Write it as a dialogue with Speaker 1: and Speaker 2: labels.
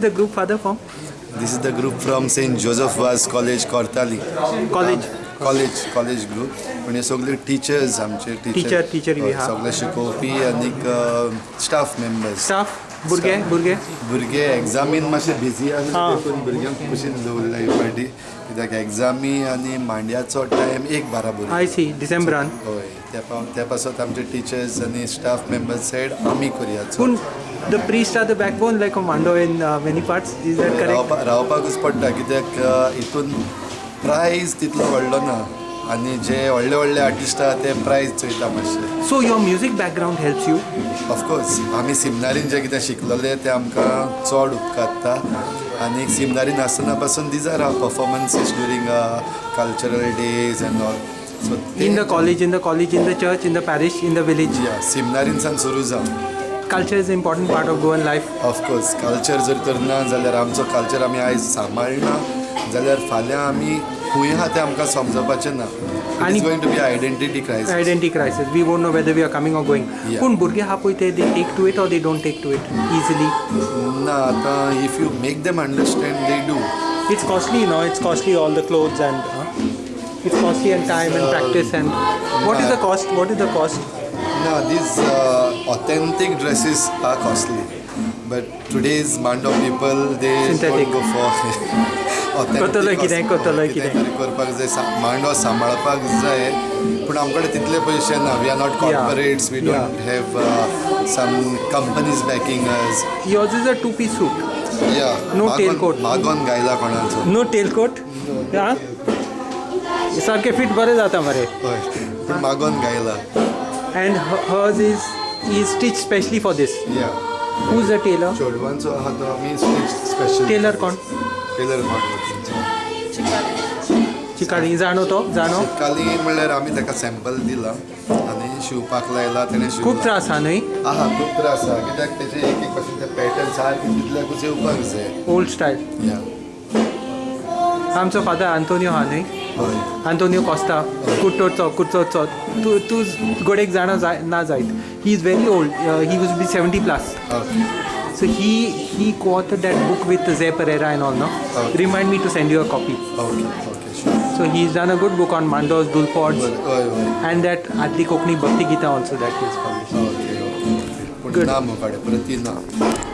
Speaker 1: The group father from
Speaker 2: This is the group from St. Joseph Vaz College, Kortali.
Speaker 1: college.
Speaker 2: College college group हे सगळे teachers आमचे
Speaker 1: Teacher- teacher बी आहा.
Speaker 2: सगळे शिकोवपी आनीक स्टाफ मेंबर्स
Speaker 1: Staff, भुरगे भुरगे
Speaker 2: भुरगे एग्जामीन मातशे बिजी आसा. देखून भुरग्यांक कुशीन दवरला पार्टी कित्याक एग्जामी आनी मांड्याचो टायम एक बाराबर
Speaker 1: आय सी डिसेंबरान
Speaker 2: हय त्या पा त्या पासत आमचे टिचर्स आनी स्टाफ मेंबर्स सायड आमी करया
Speaker 1: पूण the priest are the backbone like Mando in many parts is that correct
Speaker 2: रावपा रावपाकूच पडटा कित्याक हितून प्रायज तितलो व्हडलो ना आनी जे व्हडले व्हडले आर्टिस्ट आहा ते प्रायज चोयता मातशे
Speaker 1: so your music background helps you
Speaker 2: of course आमी सिमनारीन जे कितें शिकलेले ते आमकां चड उपकारता. आनी सिमनारीन आसतना पासून these are performances during cultural days and all so
Speaker 1: in the college in the college in the church in the parish in the village
Speaker 2: या सिमनारीनसान सुरू जावन
Speaker 1: culture is important part of Goan life
Speaker 2: of course culture जर तर ना जाल्यार आमचो culture आमी आयज सांबाळना. जाल्यार फाल्यां आमी it's
Speaker 1: going to be identity crisis. Identity crisis. We won't know whether
Speaker 2: we
Speaker 1: are coming or going. Kun burge they take to it or they don't take to it
Speaker 2: easily? No, if you make them understand they do.
Speaker 1: It's costly you know it's costly all the clothes and it's costly and time and practice and what is the cost? What is the cost?
Speaker 2: No these uh, authentic dresses are costly. But today's band of people they
Speaker 1: Synthetic.
Speaker 2: don't go for
Speaker 1: कोतोलो कितें, कोतोलो कितें.
Speaker 2: करपाक जाय मांडो सांबाळपाक जाय पूण आमचे कडेन तितले पयशे ना we are not corporates we. Don't have some companies backing us
Speaker 1: Yours is a two-piece suit,
Speaker 2: या
Speaker 1: No tailcoat.
Speaker 2: मागोन गायला कोणाचो
Speaker 1: no tailcoat. Yeah. सारखे फिट बरे जाता मरे
Speaker 2: हय पूण मागोन गायला
Speaker 1: her- hers is is stitched specially for this.
Speaker 2: या
Speaker 1: Who's the tailor?
Speaker 2: चोडवांचो आहा तो आमी स्पेशल
Speaker 1: Tailor कोण?
Speaker 2: टेलर मागो
Speaker 1: चिकाडी जाणो तो जाणो
Speaker 2: काली म्हणल्यार आमी ताका सॅम्पल दिला आनी शिवपाक लायला तेणें
Speaker 1: खूप त्रास हा न्हय
Speaker 2: आहा खूब त्रास आहा कित्याक तेजे एक एक भाशेन ते पॅटर्न सारके तितल्याकूच येवपाक जाय
Speaker 1: ओल्ड स्टायल
Speaker 2: या.
Speaker 1: आमचो फादर आंतोनियो हा न्हय
Speaker 2: हय.
Speaker 1: आंतोनियो कॉस्टा कुट्टोचो कुट्टोचो तूं तूं गोडेक जाणा जाय ना जायत he is very old he would be seventy plus
Speaker 2: okay
Speaker 1: So he he co-authored that book with Zay Pereira and all, no?
Speaker 2: Okay.
Speaker 1: Remind me to send you a copy.
Speaker 2: Okay
Speaker 1: So he's done a good book on Mandos, Dulpods,
Speaker 2: हय हय
Speaker 1: and that Adli Kokni Bhakti Gita also that he's published.
Speaker 2: Okay okay पूण
Speaker 1: Good.